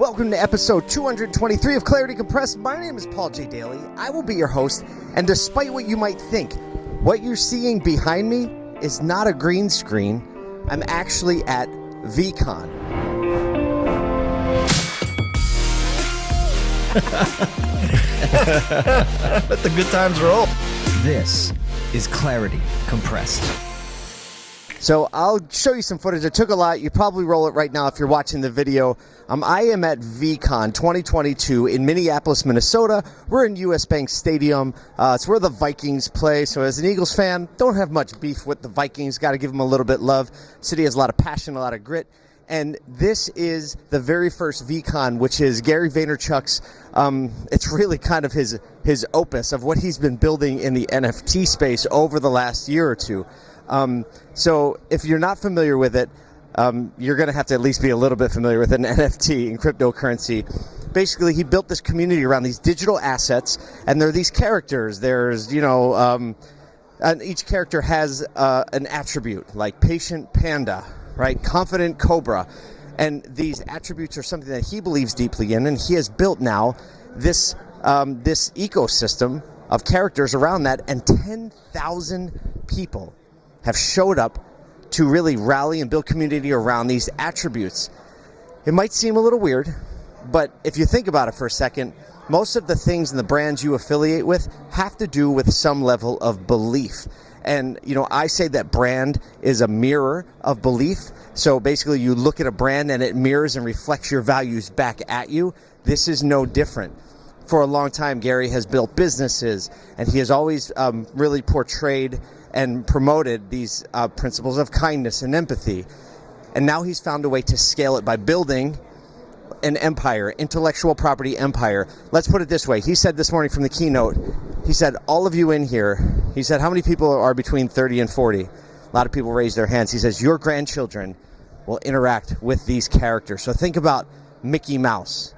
Welcome to episode 223 of Clarity Compressed. My name is Paul J. Daly. I will be your host, and despite what you might think, what you're seeing behind me is not a green screen. I'm actually at VeeCon. Let the good times roll. This is Clarity Compressed. So I'll show you some footage. It took a lot. You probably roll it right now if you're watching the video. Um, I am at VeeCon 2022 in Minneapolis, Minnesota. We're in US Bank Stadium. Uh, it's where the Vikings play. So as an Eagles fan, don't have much beef with the Vikings. Got to give them a little bit love. City has a lot of passion, a lot of grit. And this is the very first VeeCon, which is Gary Vaynerchuk's. Um, it's really kind of his his opus of what he's been building in the NFT space over the last year or two. Um, so if you're not familiar with it, um, you're going to have to at least be a little bit familiar with an NFT in cryptocurrency. Basically, he built this community around these digital assets, and there are these characters. There's, you know, um, and each character has uh, an attribute, like patient panda, right? Confident cobra. And these attributes are something that he believes deeply in, and he has built now this um, this ecosystem of characters around that, and 10,000 people have showed up to really rally and build community around these attributes. It might seem a little weird, but if you think about it for a second, most of the things and the brands you affiliate with have to do with some level of belief. And, you know, I say that brand is a mirror of belief. So basically, you look at a brand and it mirrors and reflects your values back at you. This is no different. For a long time, Gary has built businesses and he has always um, really portrayed and promoted these uh, principles of kindness and empathy. And now he's found a way to scale it by building an empire, intellectual property empire. Let's put it this way. He said this morning from the keynote, he said, all of you in here, he said, how many people are between 30 and 40? A lot of people raise their hands. He says, your grandchildren will interact with these characters. So think about Mickey Mouse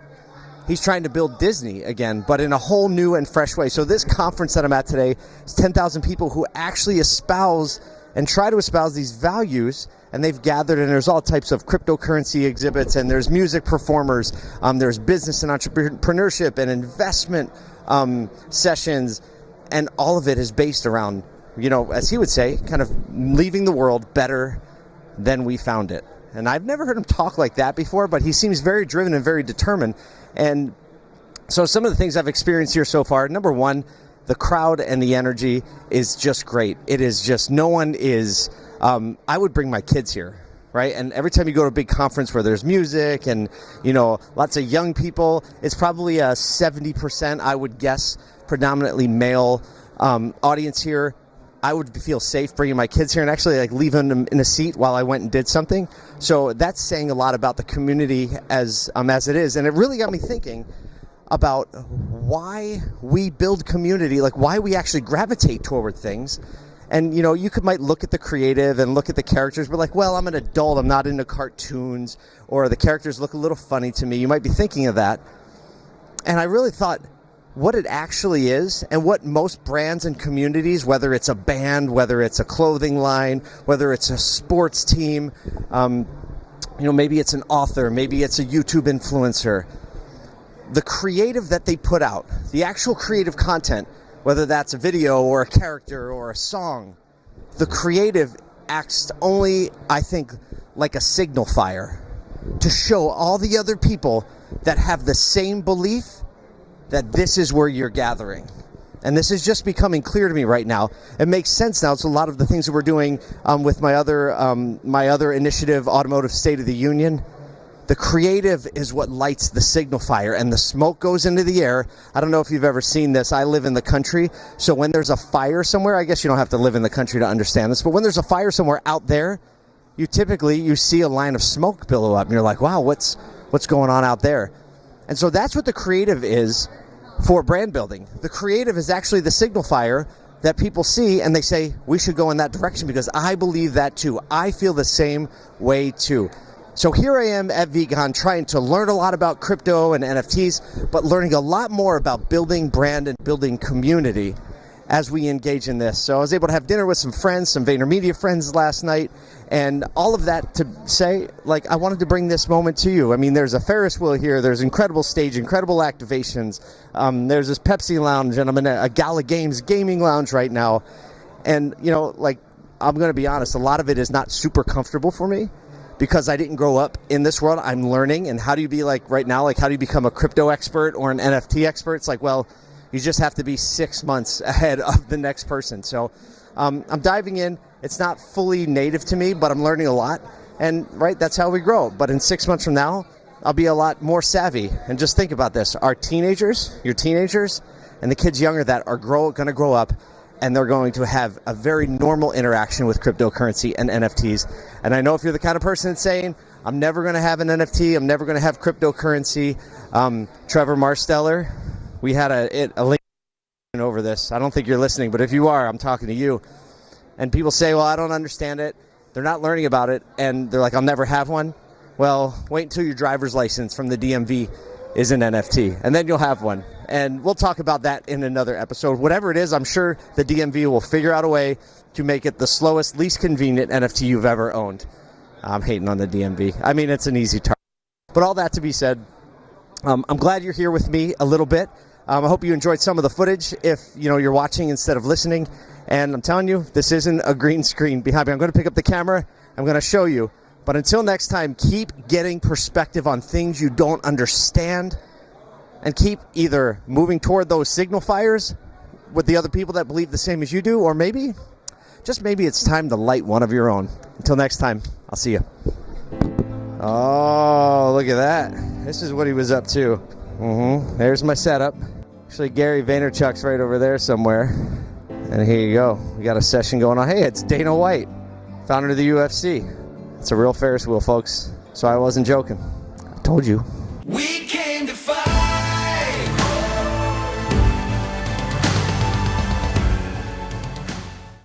he's trying to build Disney again, but in a whole new and fresh way. So this conference that I'm at today is 10,000 people who actually espouse and try to espouse these values. And they've gathered, and there's all types of cryptocurrency exhibits, and there's music performers, um, there's business and entrepreneurship and investment um, sessions, and all of it is based around, you know, as he would say, kind of leaving the world better than we found it. And I've never heard him talk like that before, but he seems very driven and very determined. And so some of the things I've experienced here so far, number one, the crowd and the energy is just great. It is just, no one is, um, I would bring my kids here. Right, and every time you go to a big conference where there's music and you know lots of young people, it's probably a seventy percent, I would guess, predominantly male um, audience here. I would feel safe bringing my kids here and actually like leaving them in a seat while I went and did something. So that's saying a lot about the community as um, as it is, and it really got me thinking about why we build community, like why we actually gravitate toward things. And you know, you could might look at the creative and look at the characters, but like, well, I'm an adult, I'm not into cartoons, or the characters look a little funny to me. You might be thinking of that. And I really thought, what it actually is and what most brands and communities, whether it's a band, whether it's a clothing line, whether it's a sports team, um, you know, maybe it's an author, maybe it's a YouTube influencer, the creative that they put out, the actual creative content, whether that's a video or a character or a song, the creative acts only, I think, like a signal fire to show all the other people that have the same belief that this is where you're gathering. And this is just becoming clear to me right now. It makes sense now. It's a lot of the things that we're doing um, with my other um, my other initiative, Automotive State of the Union. The creative is what lights the signal fire, and the smoke goes into the air. I don't know if you've ever seen this. I live in the country, so when there's a fire somewhere, I guess you don't have to live in the country to understand this. But when there's a fire somewhere out there, you typically you see a line of smoke billow up, and you're like, "Wow, what's what's going on out there?" And so that's what the creative is for brand building. The creative is actually the signal fire that people see and they say, we should go in that direction because I believe that too. I feel the same way too. So here I am at VeeCon trying to learn a lot about crypto and NFTs, but learning a lot more about building brand and building community as we engage in this. So I was able to have dinner with some friends, some VaynerMedia friends last night, And all of that to say, like, I wanted to bring this moment to you. I mean, there's a Ferris wheel here, there's incredible stage, incredible activations. Um, there's this Pepsi lounge, and I'm in a, a Gala Games gaming lounge right now. And, you know, like, I'm going to be honest, a lot of it is not super comfortable for me because I didn't grow up in this world. I'm learning. And how do you be like right now? Like, how do you become a crypto expert or an NFT expert? It's like, well, you just have to be six months ahead of the next person. So um, I'm diving in. It's not fully native to me, but I'm learning a lot. And right, that's how we grow. But in six months from now, I'll be a lot more savvy. And just think about this: our teenagers, your teenagers, and the kids younger that are grow going to grow up, and they're going to have a very normal interaction with cryptocurrency and NFTs. And I know if you're the kind of person that's saying, "I'm never going to have an NFT. I'm never going to have cryptocurrency," um, Trevor Marsteller, we had a, a link over this. I don't think you're listening, but if you are, I'm talking to you. And people say, well, I don't understand it. They're not learning about it, and they're like, I'll never have one. Well, wait until your driver's license from the DMV is an NFT, and then you'll have one. And we'll talk about that in another episode. Whatever it is, I'm sure the DMV will figure out a way to make it the slowest, least convenient NFT you've ever owned. I'm hating on the DMV. I mean, it's an easy target. But all that to be said, um, I'm glad you're here with me a little bit. Um, I hope you enjoyed some of the footage. If you know you're watching instead of listening, and I'm telling you, this isn't a green screen behind me. I'm going to pick up the camera. I'm going to show you. But until next time, keep getting perspective on things you don't understand, and keep either moving toward those signal fires with the other people that believe the same as you do, or maybe, just maybe, it's time to light one of your own. Until next time, I'll see you. Oh, look at that. This is what he was up to. Mm-hmm. There's my setup. Actually, Gary Vaynerchuk's right over there somewhere. And here you go. We got a session going on. Hey, it's Dana White, founder of the UFC. It's a real Ferris wheel, folks. So I wasn't joking. I told you.